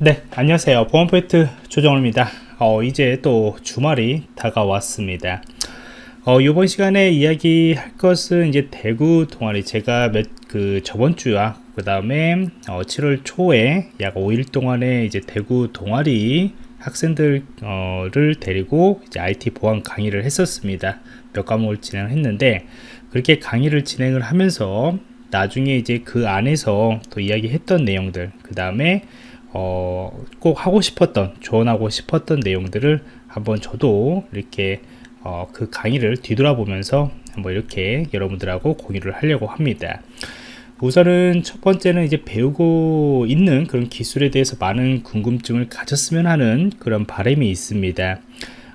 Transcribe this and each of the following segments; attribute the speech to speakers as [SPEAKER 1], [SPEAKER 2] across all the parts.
[SPEAKER 1] 네 안녕하세요. 보안포인트 조정호입니다. 어, 이제 또 주말이 다가왔습니다. 어, 이번 시간에 이야기할 것은 이제 대구 동아리. 제가 몇 그 저번 주와 그 다음에 어, 7월 초에 약 5일 동안에 이제 대구 동아리 학생들을 데리고 이제 IT 보안 강의를 했었습니다. 몇 과목을 진행했는데 그렇게 강의를 진행을 하면서 나중에 이제 그 안에서 또 이야기했던 내용들 그 다음에 어, 꼭 하고 싶었던 조언하고 싶었던 내용들을 한번 저도 이렇게 어, 그 강의를 뒤돌아보면서 한번 이렇게 여러분들하고 공유를 하려고 합니다. 우선은 첫 번째는 이제 배우고 있는 그런 기술에 대해서 많은 궁금증을 가졌으면 하는 그런 바람이 있습니다.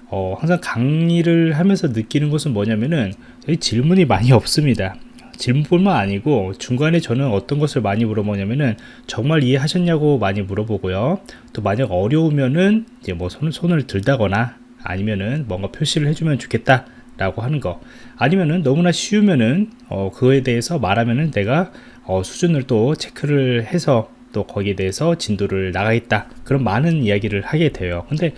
[SPEAKER 1] 어, 항상 강의를 하면서 느끼는 것은 뭐냐면은 질문이 많이 없습니다 질문뿐만 아니고 중간에 저는 어떤 것을 많이 물어보냐면은 정말 이해하셨냐고 많이 물어보고요. 또 만약 어려우면은 이제 뭐 손, 손을 들다거나 아니면은 뭔가 표시를 해주면 좋겠다 라고 하는 거. 아니면은 너무나 쉬우면은 어, 그거에 대해서 말하면은 내가 어, 수준을 또 체크를 해서 또 거기에 대해서 진도를 나가겠다. 그런 많은 이야기를 하게 돼요. 근데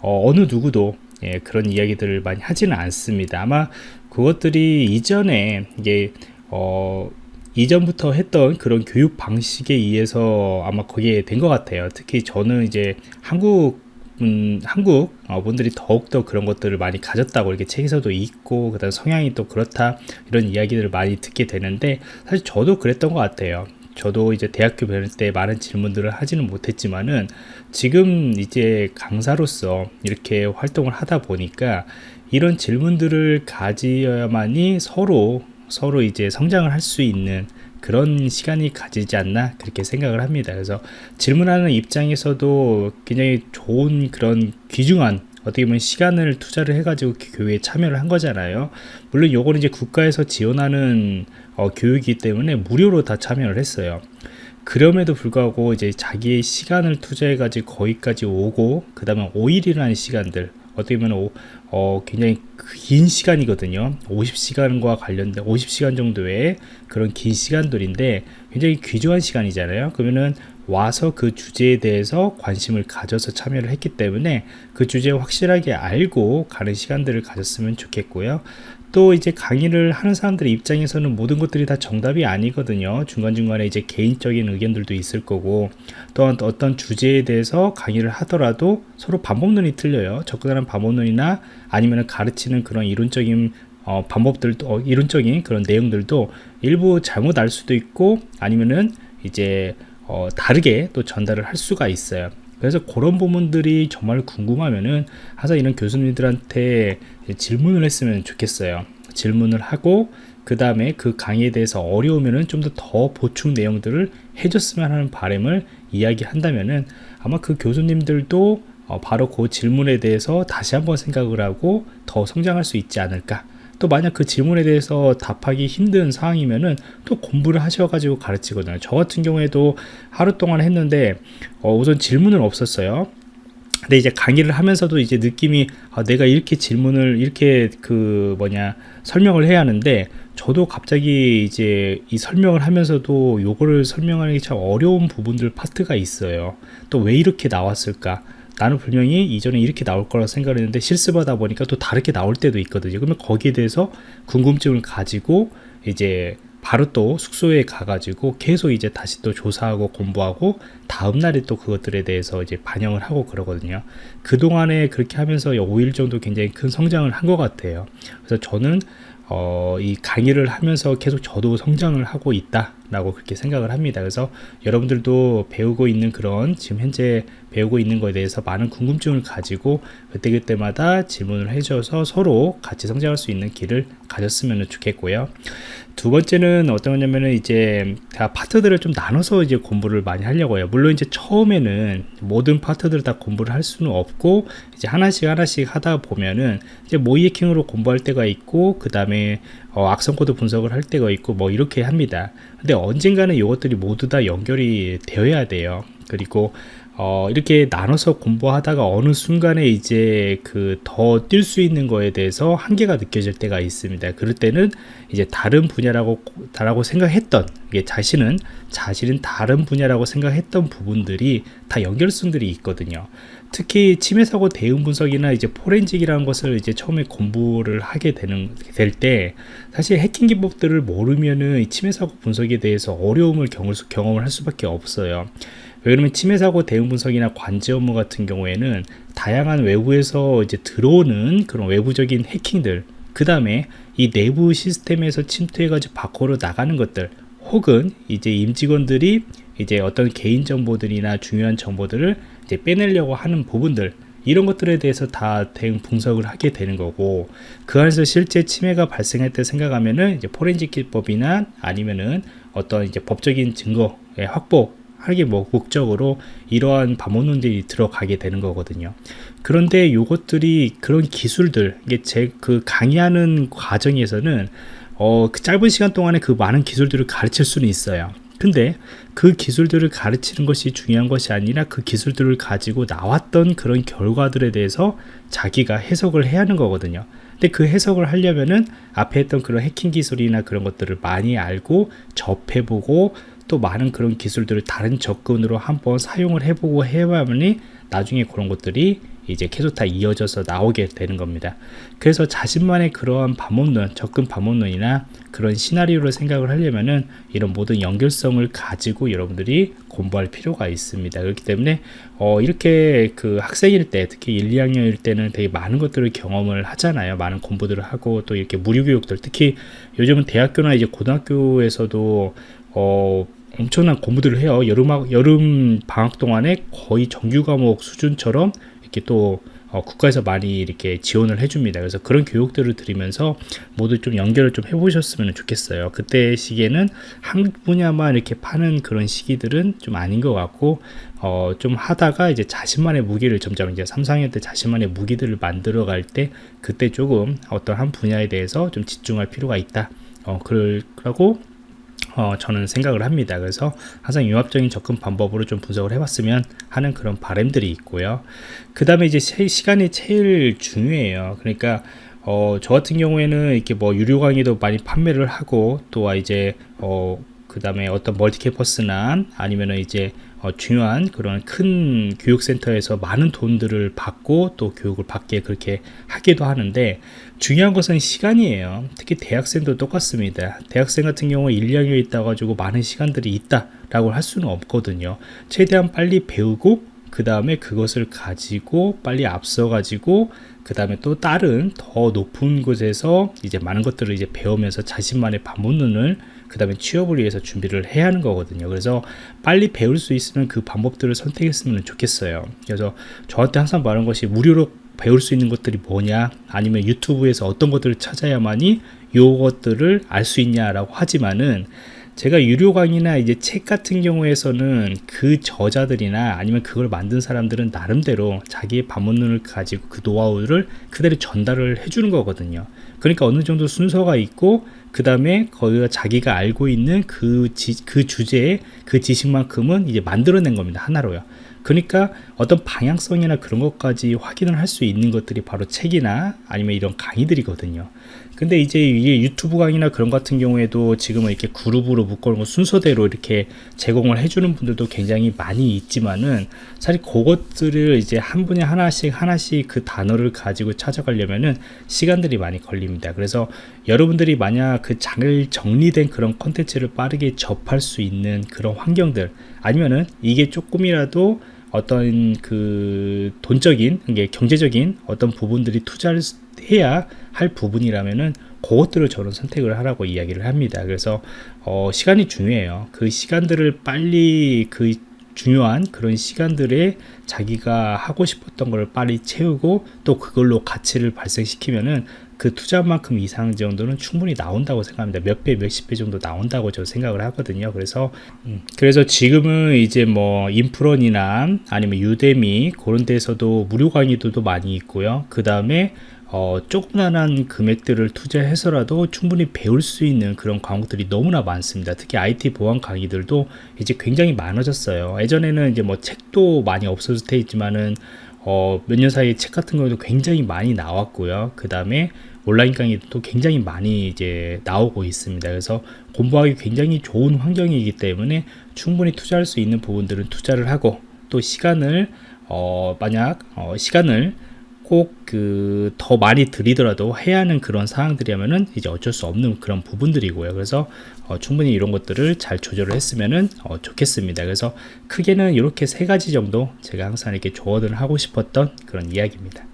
[SPEAKER 1] 어, 느 누구도 예, 그런 이야기들을 많이 하지는 않습니다. 아마 그것들이 이전에 이게 어, 이전부터 했던 그런 교육 방식에 의해서 아마 거기에 된것 같아요. 특히 저는 이제 한국 음, 한국 어, 분들이 더욱더 그런 것들을 많이 가졌다고 이렇게 책에서도 있고 그다음 성향이 또 그렇다 이런 이야기들을 많이 듣게 되는데 사실 저도 그랬던 것 같아요. 저도 이제 대학교 배울 때 많은 질문들을 하지는 못했지만은 지금 이제 강사로서 이렇게 활동을 하다 보니까 이런 질문들을 가지어야만이 서로 서로 이제 성장을 할 수 있는 그런 시간이 가지지 않나 그렇게 생각을 합니다. 그래서 질문하는 입장에서도 굉장히 좋은 그런 귀중한 어떻게 보면 시간을 투자를 해가지고 교육에 참여를 한 거잖아요. 물론 요거는 이제 국가에서 지원하는 어, 교육이기 때문에 무료로 다 참여를 했어요. 그럼에도 불구하고 이제 자기의 시간을 투자해 가지고 거기까지 오고 그 다음에 5일이라는 시간들 어떻게 보면 어, 굉장히 긴 시간이거든요. 50시간과 관련된 50시간 정도의 그런 긴 시간들인데 굉장히 귀중한 시간이잖아요. 그러면은 와서 그 주제에 대해서 관심을 가져서 참여를 했기 때문에 그 주제 확실하게 알고 가는 시간들을 가졌으면 좋겠고요. 또 이제 강의를 하는 사람들의 입장에서는 모든 것들이 다 정답이 아니거든요. 중간중간에 이제 개인적인 의견들도 있을 거고 또한 어떤 주제에 대해서 강의를 하더라도 서로 방법론이 틀려요. 접근하는 방법론이나 아니면 가르치는 그런 이론적인 어, 방법들도 어, 이론적인 그런 내용들도 일부 잘못 알 수도 있고 아니면은 이제 어, 다르게 또 전달을 할 수가 있어요. 그래서 그런 부분들이 정말 궁금하면은 항상 이런 교수님들한테 질문을 했으면 좋겠어요. 질문을 하고 그 다음에 그 강의에 대해서 어려우면은 좀 더 더 보충 내용들을 해줬으면 하는 바람을 이야기한다면은 아마 그 교수님들도 어 바로 그 질문에 대해서 다시 한번 생각을 하고 더 성장할 수 있지 않을까 또 만약 그 질문에 대해서 답하기 힘든 상황이면은 또 공부를 하셔가지고 가르치거든요. 저 같은 경우에도 하루 동안 했는데 어, 우선 질문은 없었어요. 근데 이제 강의를 하면서도 이제 느낌이 아, 내가 이렇게 질문을 이렇게 그 뭐냐 설명을 해야 하는데 저도 갑자기 이제 이 설명을 하면서도 요거를 설명하는 게 참 어려운 부분들 파트가 있어요. 또 왜 이렇게 나왔을까 나는 분명히 이전에 이렇게 나올 거라 생각을 했는데 실습하다 보니까 또 다르게 나올 때도 있거든요. 그러면 거기에 대해서 궁금증을 가지고 이제 바로 또 숙소에 가가지고 계속 이제 다시 또 조사하고 공부하고 다음날에 또 그것들에 대해서 이제 반영을 하고 그러거든요. 그동안에 그렇게 하면서 5일 정도 굉장히 큰 성장을 한 것 같아요. 그래서 저는 어, 이 강의를 하면서 계속 저도 성장을 하고 있다 라고 그렇게 생각을 합니다. 그래서 여러분들도 배우고 있는 그런 지금 현재 배우고 있는 것에 대해서 많은 궁금증을 가지고 그때그때마다 질문을 해줘서 서로 같이 성장할 수 있는 길을 가졌으면 좋겠고요. 두 번째는 어떤 거냐면은 이제 다 파트들을 좀 나눠서 이제 공부를 많이 하려고 해요. 물론 이제 처음에는 모든 파트들을 다 공부를 할 수는 없고 이제 하나씩 하나씩 하다 보면은 이제 모이해킹으로 공부할 때가 있고 그 다음에 어, 악성 코드 분석을 할 때가 있고 뭐 이렇게 합니다 근데 언젠가는 이것들이 모두 다 연결이 되어야 돼요 그리고 어, 이렇게 나눠서 공부하다가 어느 순간에 이제 그 더 뛸 수 있는 거에 대해서 한계가 느껴질 때가 있습니다. 그럴 때는 이제 다른 분야라고 다라고 생각했던 이게 자신은 자신은 다른 분야라고 생각했던 부분들이 다 연결성들이 있거든요. 특히 침해 사고 대응 분석이나 이제 포렌직이라는 것을 이제 처음에 공부를 하게 되는 될 때 사실 해킹 기법들을 모르면은 침해 사고 분석에 대해서 어려움을 경험을 할 수밖에 없어요. 왜 그러면 침해 사고 대응 분석이나 관제 업무 같은 경우에는 다양한 외부에서 이제 들어오는 그런 외부적인 해킹들 그 다음에 이 내부 시스템에서 침투해가지고 밖으로 나가는 것들 혹은 이제 임직원들이 이제 어떤 개인 정보들이나 중요한 정보들을 이제 빼내려고 하는 부분들 이런 것들에 대해서 다 대응 분석을 하게 되는 거고 그 안에서 실제 침해가 발생할 때 생각하면은 이제 포렌식 기법이나 아니면은 어떤 이제 법적인 증거의 확보 하기 뭐 목적으로 이러한 반문론들이 들어가게 되는 거거든요. 그런데 이것들이 그런 기술들 이게 제 그 강의하는 과정에서는 어, 그 짧은 시간 동안에 그 많은 기술들을 가르칠 수는 있어요. 근데 그 기술들을 가르치는 것이 중요한 것이 아니라 그 기술들을 가지고 나왔던 그런 결과들에 대해서 자기가 해석을 해야 하는 거거든요. 근데 그 해석을 하려면은 앞에 했던 그런 해킹 기술이나 그런 것들을 많이 알고 접해보고 또 많은 그런 기술들을 다른 접근으로 한번 사용을 해보고 해야만이 나중에 그런 것들이 이제 계속 다 이어져서 나오게 되는 겁니다. 그래서 자신만의 그러한 반문론, 접근 반문론이나 그런 시나리오를 생각을 하려면은 이런 모든 연결성을 가지고 여러분들이 공부할 필요가 있습니다. 그렇기 때문에 어 이렇게 그 학생일 때, 특히 1, 2학년일 때는 되게 많은 것들을 경험을 하잖아요. 많은 공부들을 하고 또 이렇게 무료 교육들, 특히 요즘은 대학교나 이제 고등학교에서도 어 엄청난 공부들을 해요. 여름, 여름 방학 동안에 거의 정규 과목 수준처럼 이렇게 또 어, 국가에서 많이 이렇게 지원을 해줍니다. 그래서 그런 교육들을 드리면서 모두 좀 연결을 좀 해보셨으면 좋겠어요. 그때 시기에는 한 분야만 이렇게 파는 그런 시기들은 좀 아닌 것 같고, 어, 좀 하다가 이제 자신만의 무기를 점점 이제 3, 4학년 때 자신만의 무기들을 만들어 갈 때, 그때 조금 어떤 한 분야에 대해서 좀 집중할 필요가 있다. 어, 그러고 어, 저는 생각을 합니다. 그래서 항상 융합적인 접근 방법으로 좀 분석을 해봤으면 하는 그런 바램들이 있고요. 그 다음에 이제 시간이 제일 중요해요. 그러니까 어, 저 같은 경우에는 이렇게 뭐 유료 강의도 많이 판매를 하고 또 이제 어, 그 다음에 어떤 멀티캠퍼스나 아니면은 이제 어, 중요한 그런 큰 교육센터에서 많은 돈들을 받고 또 교육을 받게 그렇게 하기도 하는데 중요한 것은 시간이에요. 특히 대학생도 똑같습니다. 대학생 같은 경우 1, 2학년에 있다 가지고 많은 시간들이 있다 라고 할 수는 없거든요. 최대한 빨리 배우고 그 다음에 그것을 가지고 빨리 앞서 가지고 그 다음에 또 다른 더 높은 곳에서 이제 많은 것들을 이제 배우면서 자신만의 반문론을 그 다음에 취업을 위해서 준비를 해야 하는 거거든요. 그래서 빨리 배울 수 있으면 그 방법들을 선택했으면 좋겠어요. 그래서 저한테 항상 말하는 것이 무료로 배울 수 있는 것들이 뭐냐? 아니면 유튜브에서 어떤 것들을 찾아야만이 요것들을 알 수 있냐라고 하지만은 제가 유료 강의나 이제 책 같은 경우에서는 그 저자들이나 아니면 그걸 만든 사람들은 나름대로 자기의 반문론을 가지고 그 노하우를 그대로 전달을 해주는 거거든요. 그러니까 어느 정도 순서가 있고 그 다음에 거기가 자기가 알고 있는 그, 지, 그 주제의 그 지식만큼은 이제 만들어낸 겁니다. 하나로요. 그러니까 어떤 방향성이나 그런 것까지 확인을 할 수 있는 것들이 바로 책이나 아니면 이런 강의들이거든요. 근데 이제 이게 유튜브 강의나 그런 같은 경우에도 지금은 이렇게 그룹으로 묶어놓은 순서대로 이렇게 제공을 해주는 분들도 굉장히 많이 있지만은 사실 그것들을 이제 한 분야 하나씩 하나씩 그 단어를 가지고 찾아가려면은 시간들이 많이 걸립니다. 그래서 여러분들이 만약 그 잘 정리된 그런 컨텐츠를 빠르게 접할 수 있는 그런 환경들 아니면은 이게 조금이라도 어떤 그 돈적인 게 경제적인 어떤 부분들이 투자를 해야 할 부분이라면은 그것들을 저는 선택을 하라고 이야기를 합니다. 그래서 어, 시간이 중요해요. 그 시간들을 빨리 그 중요한 그런 시간들에 자기가 하고 싶었던 걸 빨리 채우고 또 그걸로 가치를 발생시키면은 그 투자만큼 이상 정도는 충분히 나온다고 생각합니다. 몇 배, 몇십 배 정도 나온다고 저 생각을 하거든요. 그래서, 음, 그래서 지금은 이제 뭐 인프론이나 아니면 유데미 그런 데서도 무료 강의들도 많이 있고요. 그 다음에 어, 조그만한 금액들을 투자해서라도 충분히 배울 수 있는 그런 과목들이 너무나 많습니다. 특히 IT 보안 강의들도 이제 굉장히 많아졌어요. 예전에는 이제 뭐 책도 많이 없어질 때 있지만은 어, 몇 년 사이에 책 같은 경우도 굉장히 많이 나왔고요. 그 다음에 온라인 강의도 굉장히 많이 이제 나오고 있습니다. 그래서 공부하기 굉장히 좋은 환경이기 때문에 충분히 투자할 수 있는 부분들은 투자를 하고 또 시간을 어, 만약 어, 시간을 꼭 그 더 많이 들이더라도 해야 하는 그런 상황들이라면은 이제 어쩔 수 없는 그런 부분들이고요. 그래서 어, 충분히 이런 것들을 잘 조절을 했으면은 어, 좋겠습니다. 그래서 크게는 이렇게 세 가지 정도 제가 항상 이렇게 조언을 하고 싶었던 그런 이야기입니다.